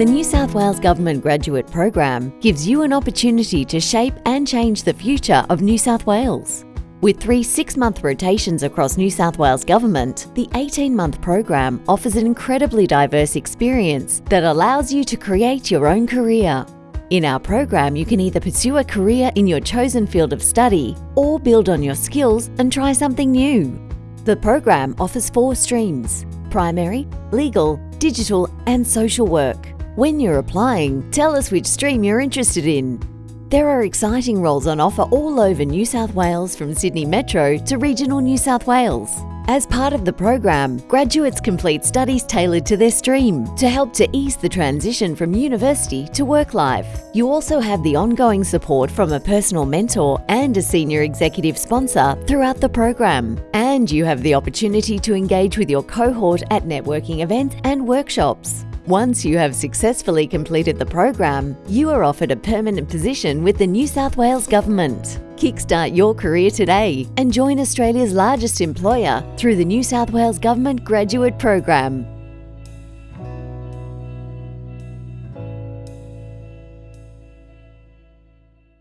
The New South Wales Government Graduate Program gives you an opportunity to shape and change the future of New South Wales. With three six month rotations across New South Wales Government, the 18 month program offers an incredibly diverse experience that allows you to create your own career. In our program, you can either pursue a career in your chosen field of study or build on your skills and try something new. The program offers four streams primary, legal, digital, and social work. When you're applying, tell us which stream you're interested in. There are exciting roles on offer all over New South Wales from Sydney Metro to regional New South Wales. As part of the program, graduates complete studies tailored to their stream to help to ease the transition from university to work life. You also have the ongoing support from a personal mentor and a senior executive sponsor throughout the program. And you have the opportunity to engage with your cohort at networking events and workshops. Once you have successfully completed the program, you are offered a permanent position with the New South Wales Government. Kickstart your career today and join Australia's largest employer through the New South Wales Government Graduate Program.